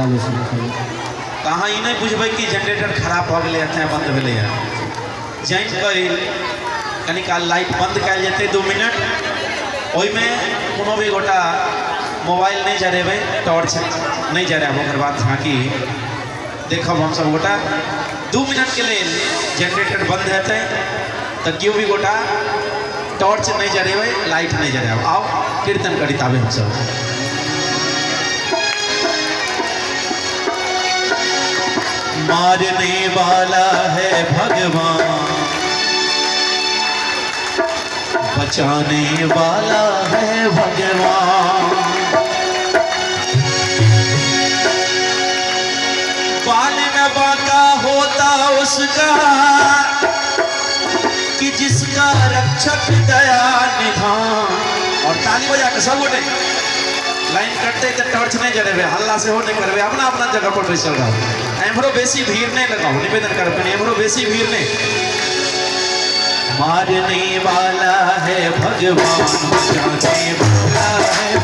सब कहाँ नहीं बुझबै कि जनरेटर खराब गेलै अथाह बंद भेलै है जानि काल लाइट बंद कयल जेतै दू मिनट कोनो भी गोटा मोबाइल नहीं जरेबै टॉर्च नहीं जरायब ओकर बाद झाँकी। देखब हमसब गोटा, दू मिनट के लिए जनरेटर बंद हेतै, तऽ केओ भी गोटा टॉर्च नहीं जरेबै लाइट नहीं जरायब आओ कीर्तन करी ताबे हमसब। मारने वाला है भगवान। बचाने वाला है भगवान। बाल न बाका होता उसका, कि जिसका रक्षक दया निधान। और ताली बजा के सब गोटे लाइन कटते तो टॉर्च नहीं जरेबे हल्ला से हो नहीं करबे अपना अपना जगह पर बैसल रहो। एमरो बेसी भीड़ नहीं लगाओ, निवेदन कर अपने एमरो बेसी भीड़ नहीं। मारने वाला है भगवान बचाने वाला है।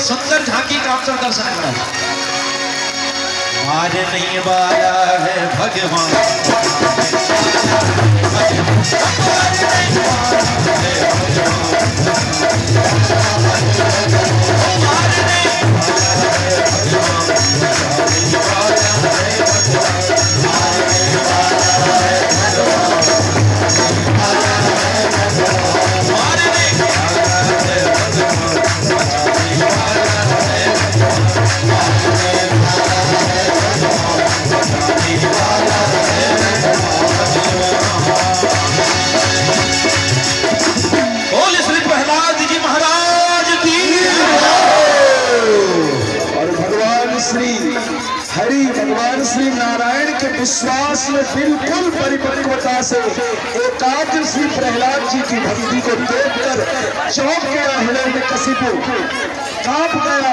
सुंदर झांकी का अवसर दर्शन करा। मारने वाला है भगवान। बोल विश्वास में बिल्कुल परिपक्वता से एकाग्र श्री प्रहलाद जी की भक्ति को देखकर चौंक गया हृदय में कसिपु काँप गया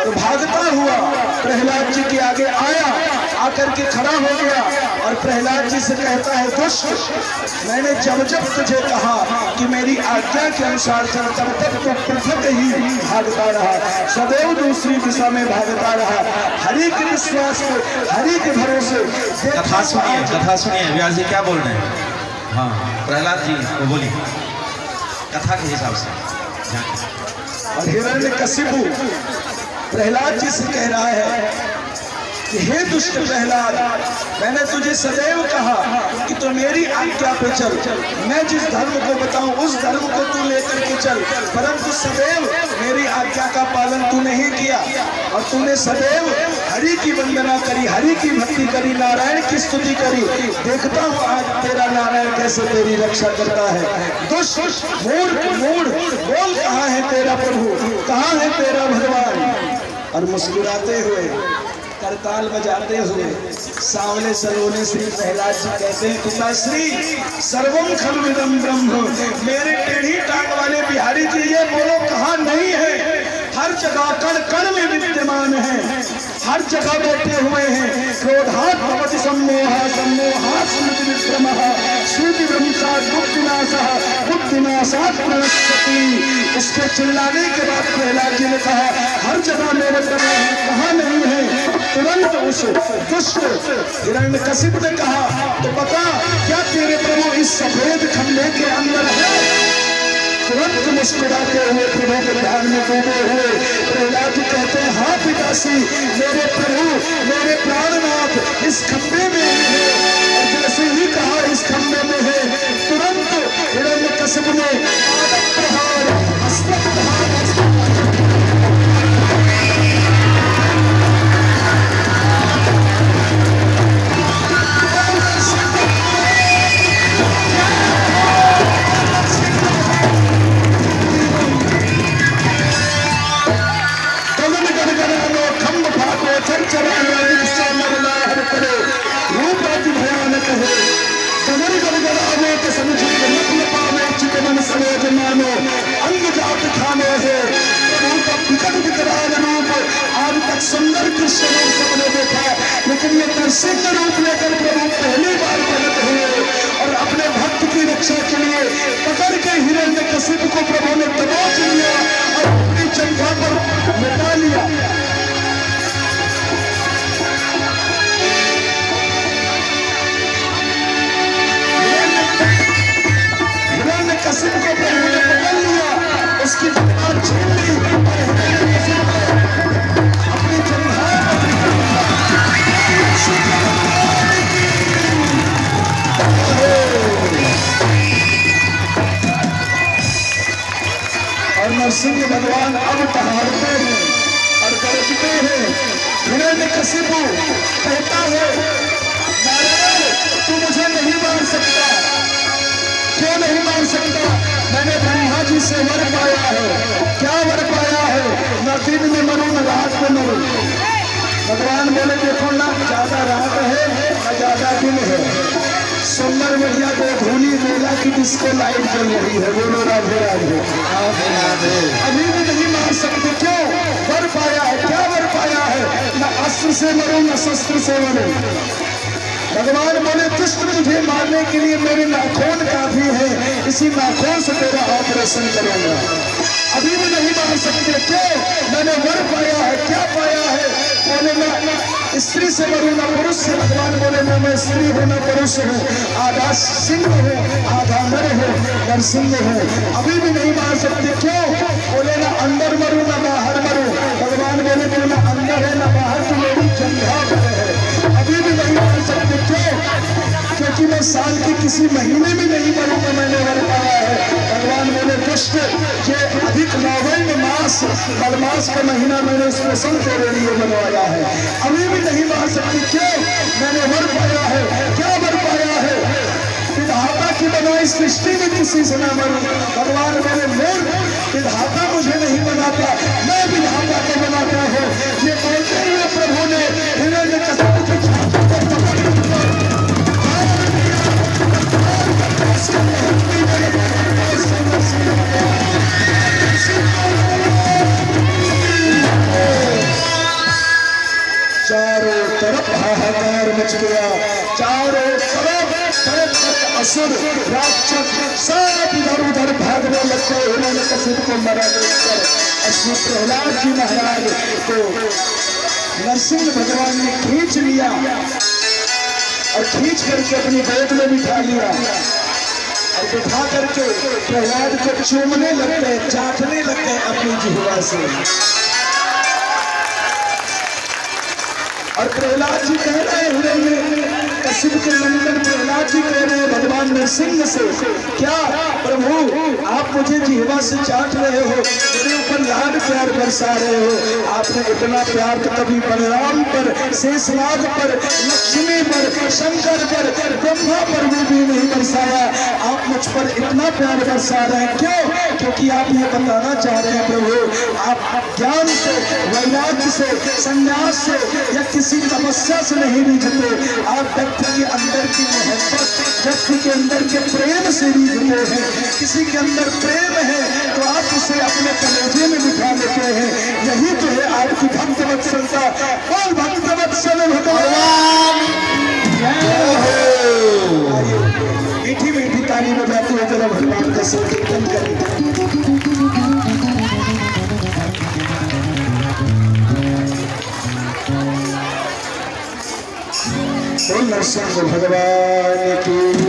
और भागता हुआ प्रहलाद जी के आगे आया, आकर के खड़ा हो गया। और प्रहलाद जी से कहता है दुष्ट मैंने जब जब तुझे कहा कि मेरी आज्ञा के अनुसार चल तब तक तो पृथक ही भागता रहा। सदैव दूसरी दिशा में भागता रहा। हरि के विश्वास हरि के भरोसे। कथा सुनिए कथा सुनिए व्यास जी क्या बोल रहे हैं? हाँ प्रहलाद जी वो बोलिए। कथा के हिसाब से। और हिरण्य कशिपु प्रहलाद जी से कह रहा है कि हे दुष्ट प्रहलाद, मैंने तुझे सदैव कहा कि तू मेरी आज्ञा पे चल। मैं जिस धर्म को बताऊँ, उस धर्म को तू लेकर के चल। परंतु सदैव मेरी आज्ञा का पालन तू नहीं किया। और तूने सदैव हरि की वंदना करी, हरि की भक्ति करी, नारायण की स्तुति करी। देखता हूँ आज तेरा नारायण कैसे तेरी रक्षा करता है। दुष्ट, मूर्ख, मूढ़, बोल कहाँ है तेरा प्रभु? कहाँ है तेरा भगवान? और मुस्कुराते हुए करताल बजाते हुए सावले सलोने श्री प्रहलाद जी कहते हैं पिताश्री सर्वम खलविदम ब्रह्म। मेरे टेढ़ी टांग वाले बिहारी जी, ये बोलो कहाँ नहीं है? हर जगह कण कण में विद्यमान है। हर जगह बैठे हुए हैं। क्रोधात भवति सम्मोहा विक्रमः। स्मृति ब्रह्मचार बुद्धिनाशः, बुद्धिनाशात प्रणश्यति इसके चिल्लाने के बाद प्रहलाद जी ने कहा, हर जगह मेरे प्रभु कहाँ नहीं है? तुरंत उस दुष्ट हिरण्य कशिप ने कहा तो बता क्या तेरे प्रभु इस सफ़ेद खंभे के अंदर है? तुरंत मुस्कुराते हुए प्रभु के ध्यान में डूबे हुए प्रहलाद कहते हैं हाँ पिताश्री मेरे प्रभु, मेरे प्राणनाथ इस खंभे में है। और जैसे ही कहा, इस खंभे में है, तुरंत हिरण्य कशिप ने लेकिन ये के रूप लेकर प्रभु पहली बार प्रकट हुए और अपने भक्त की रक्षा के लिए पकड़ के हिरण्य कशिप को प्रभु ने दबोच लिया और अपनी चंखा पर मिटा लिया। दिन में मरूं, न रात में मरूं। भगवान बोले, देखो ना, ज़्यादा रात है न ज़्यादा दिन है। सुंदर बढ़िया को धूली मेला की डिस्को लाइट चल रही है। बोलो, राधे राधे। अभी भी नहीं मार सकते, क्यों? वर पाया है, क्या वर पाया है? न अस्त्र से मरूं, ना शस्त्र से मरूं। भगवान बोले दुष्ट मुझे मारने के लिए मेरे नाखून काफ़ी है, इसी नाखून से तेरा ऑपरेशन करूँगा। अभी भी नहीं मार सकते, क्यों? मैंने वर पाया है, क्या पाया है? बोले ना, स्त्री से मरूं, ना पुरुष से। भगवान बोले, ना, मैं स्त्री हूँ, ना पुरुष हूँ। आधा सिंह हूँ, आधा नर हूँ, नरसिंह हूँ। अभी भी नहीं मार सकते, क्यों? बोले, ना अंदर मरूं, ना बाहर मैं साल के किसी महीने में नहीं मरूँगा मैंने वर पाया है भगवान बोले कृष्ण ये अधिक नौवर्ण मास बलमास का महीना मैंने स्पेशल तेरे लिए बनवाया है। अभी भी नहीं मार सकती, क्यों? मैंने वर पाया है। क्या वर पाया है? विधाता की बनाई सृष्टि में किसी से न मरूं। भगवान मेरे मूर्ख विधाता मुझे नहीं बनाता। मैं विधाता को बनाता हूँ। मच गया चारों असुर राक्षस सब इधर उधर भागने लगते उन्होंने कसूर को मरा देखकर असुर प्रहलाद जी महाराज को नरसिंह भगवान ने खींच लिया और खींच करके अपनी गोद में बिठा लिया और बिठा करके प्रहलाद को चूमने लग गए चाटने लग गए अपनी जिहवा से। और प्रहलाद जी कह रहे हैं, कश्यप के मंदिर प्रहलाद जी कह रहे भगवान नरसिंह से, क्या प्रभु, आप मुझे जीवा से चाट रहे हो? मेरे ऊपर लाड प्यार बरसा रहे हो। आपने इतना प्यार तो कभी बलराम पर, शेषनाग पर, लक्ष्मी पर, शंकर पर ब्रह्मा पर भी, भी नहीं बरसाया आप मुझ पर इतना प्यार बरसा रहे हैं। क्यों? क्योंकि आप ये बताना चाह रहे हैं प्रभु आप ज्ञान से वैराग्य से संन्यास से या किसी तपस्या से नहीं रिझते आप व्यक्ति के अंदर की मोहब्बत व्यक्ति के अंदर के प्रेम से रिझते हैं। किसी के अंदर प्रेम है तो आप उसे अपने कलेजे में बिठा लेते हैं। यही तो है आपकी भक्त वत्सलता और भक्त वत्सल भगवान। आइए, मीठी मीठी ताली बजाते हुए जरा भगवान का संकीर्तन करें। नरसिंह भगवान की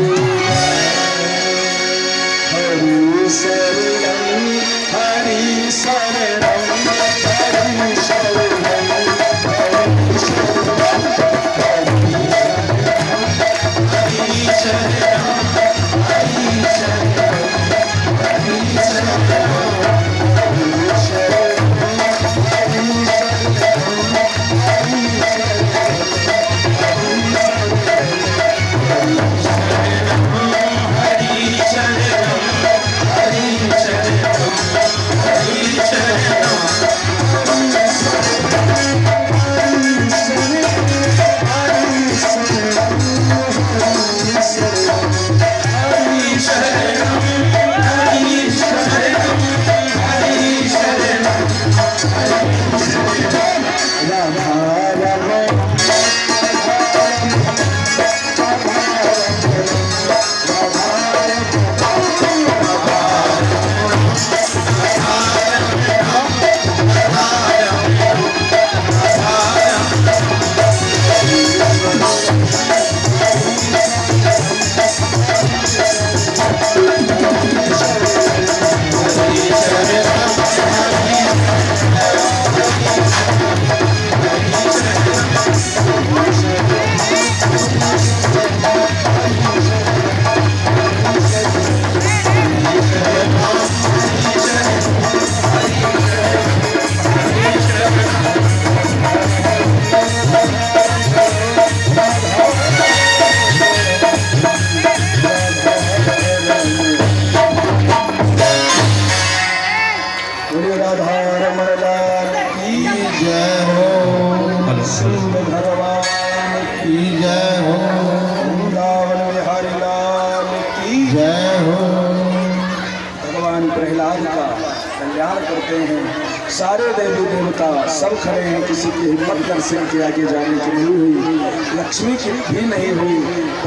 हिम्मत नरसिंह के आगे जाने की नहीं हुई। लक्ष्मी की भी नहीं हुई।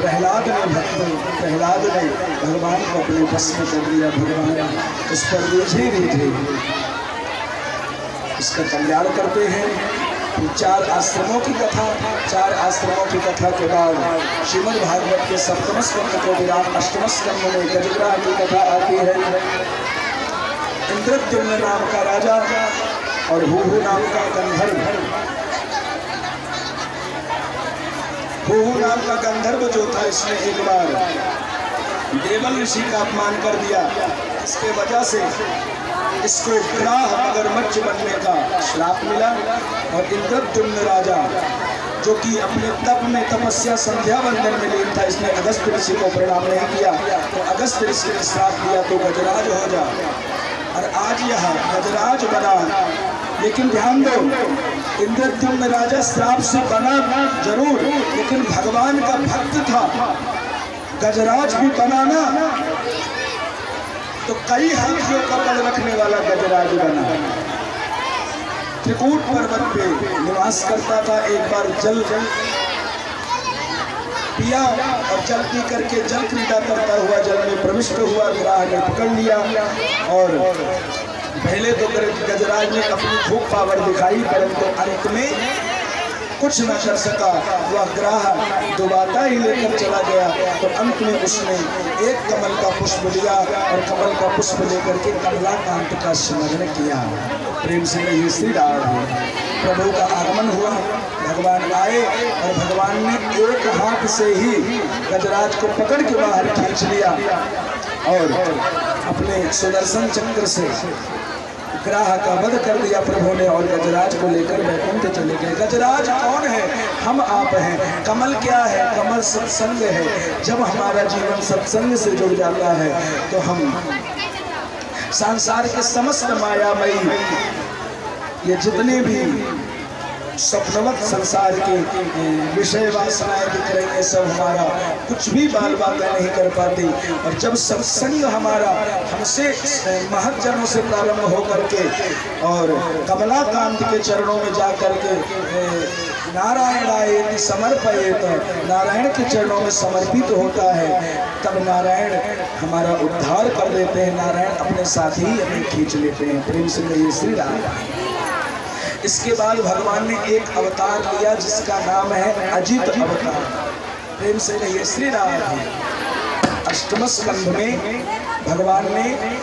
प्रहलाद ने भक्त, प्रहलाद ने भगवान को अपने बस में कर लिया भगवान उस पर रीझे रीझे इसका कल्याण करते हैं। चार आश्रमों की कथा, चार आश्रमों की कथा के बाद श्रीमद् भागवत के सप्तम स्कंद को विराम अष्टम स्कंद में गजग्राह की कथा आती है। इंद्रद्युम्न नाम का राजा और हूहू नाम का गंधर्व हूहू नाम का गंधर्व जो था इसने एक बार देवल ऋषि का अपमान कर दिया। इसके वजह से इसको ग्राह मगरमच्छ बनने का श्राप मिला और इंद्रद्युम्न राजा, जो कि अपने तप में तपस्या संध्या बंधन में लीन था, इसने अगस्त ऋषि को प्रणाम नहीं किया। तो अगस्त ऋषि ने श्राप दिया तो गजराज हो जा। और आज यह गजराज बना। लेकिन ध्यान दो इंद्रद्युम्न राजा श्राप से बना ज़रूर, लेकिन भगवान का भक्त था। गजराज भी बनाना तो कई हाथियों का बल रखने वाला गजराज बना। त्रिकूट पर्वत पे निवास करता था एक बार जल जल। पिया और जल पी करके जल क्रीड़ा करता हुआ जल में प्रविष्ट हुआ, ग्राह ने पकड़ लिया और पहले तो गजराज ने अपनी खूब पावर दिखाई, परंतु अंत में कुछ न कर सका। वह ग्राह दोबारा ही लेकर चला गया। तो अंत में उसने एक कमल का पुष्प लिया और कमल का पुष्प लेकर के कमलाकांत का स्मरण किया। प्रेम से ये श्री राम प्रभु का आगमन हुआ। भगवान आए और भगवान ने एक हाथ से ही गजराज को पकड़ के बाहर खींच लिया। और अपने सुदर्शन चक्र से ग्राह का वध कर दिया प्रभु ने और गजराज को लेकर वैकुंठ चले गए। गजराज कौन है? हम आप हैं। कमल क्या है? कमल सत्संग है। जब हमारा जीवन सत्संग से जुड़ जाता है तो हम संसार के समस्त मायामयी, ये जितने भी स्वप्नवत संसार के विषय वासनाएँ दिख रही है सब हमारा। कुछ भी बाल बातें नहीं कर पाती। और जब सत्संग हमारा, हमसे महजनों से प्रारंभ हो करके और कमलाकांत के चरणों में जा करके नारायण आए समर्पित नारायण के चरणों में समर्पित तो होता है, तब नारायण हमारा उद्धार कर देते हैं। नारायण अपने साथ ही हमें खींच लेते हैं। प्रेम से कहिए, श्री राम। इसके बाद भगवान ने एक अवतार लिया जिसका नाम है अजित अवतार। प्रेम से कहिए, श्री राम। अष्टम स्कंध में भगवान ने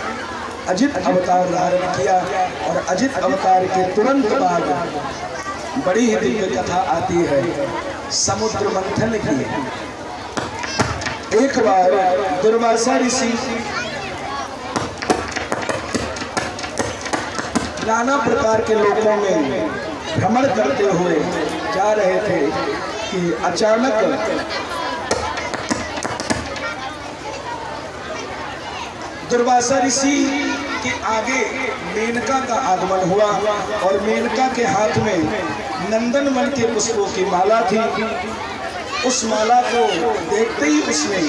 अजित अवतार धारण किया और अजित अवतार के तुरंत बाद बड़ी ही दिव्य कथा आती है। समुद्र मंथन की। एक बार दुर्वासा ऋषि नाना प्रकार के लोगों में भ्रमण करते हुए जा रहे थे कि अचानक दुर्वासा ऋषि के आगे मेनका का आगमन हुआ और मेनका के हाथ में नंदन वन के पुष्पों की माला थी। उस माला को देखते ही उसने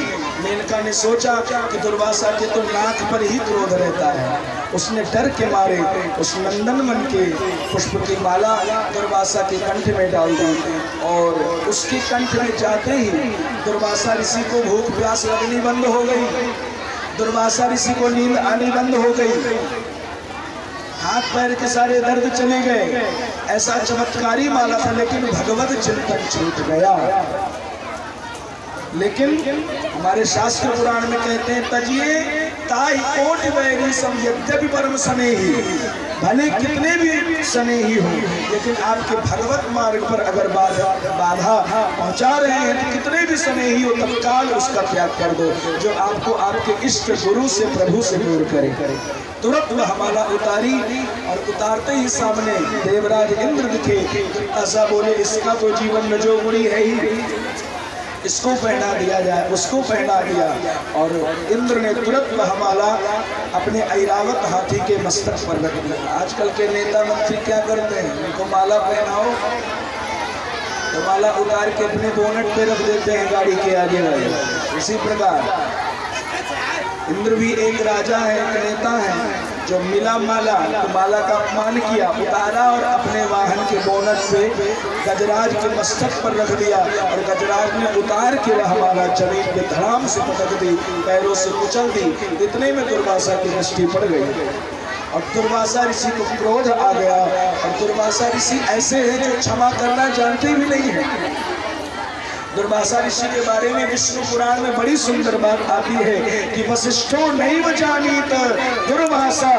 मेनका ने सोचा कि दुर्वासा के तो नाक पर ही क्रोध रहता है। उसने डर के मारे, उस नंदन मन के पुष्प की माला दुर्वासा के कंठ में डाल दी। और उसके कंठ में जाते ही दुर्वासा ऋषि को भूख प्यास लगनी बंद हो गई। दुर्वासा ऋषि को नींद आनी बंद हो गई। हाथ पैर के सारे दर्द चले गए। ऐसा चमत्कारी माला था, लेकिन भगवत चिंतन छूट गया। लेकिन हमारे शास्त्र पुराण में कहते हैं, तजिए ताई कोट वैरी सम यद्यपि परम सने ही भले कितने भी सने ही हो लेकिन आपके भगवत मार्ग पर अगर बाधा बाधा पहुँचा रहे हैं तो कितने भी सने ही हो तत्काल उसका त्याग कर दो, जो आपको आपके इष्ट गुरु से, प्रभु से दूर करे। करे तुरंत वह हमारा उतारी और उतारते ही सामने देवराज इंद्र दिखे। ऐसा बोले, इसका तो जीवन गुड़ी है ही। इसको पहना दिया जाए, उसको पहना दिया। और इंद्र ने तुरंत वह माला अपने ऐरावत हाथी के मस्तक पर रख दिया। आजकल के नेता मंत्री क्या करते हैं? उनको माला पहनाओ। तो माला उतार के अपने बोनट पे रख देते हैं गाड़ी के आगे वाले। इसी प्रकार, इंद्र भी एक राजा है, एक नेता है। जो मिला माला तो माला का अपमान किया, उतारा और अपने वाहन के बोनट से गजराज के मस्तक पर रख दिया और गजराज ने उतार के वह माला ज़मीन के धड़ाम से पटक दी, पैरों से कुचल दी। इतने में दुर्वासा की दृष्टि पड़ गई। और दुर्वासा ऋषि को क्रोध आ गया, और दुर्वासा ऋषि ऐसे हैं जो क्षमा करना जानते भी नहीं है। दुर्वासा ऋषि के बारे में विष्णु पुराण में बड़ी सुंदर बात आती है कि वशिष्ठो नहीं बचानी दुर्वासा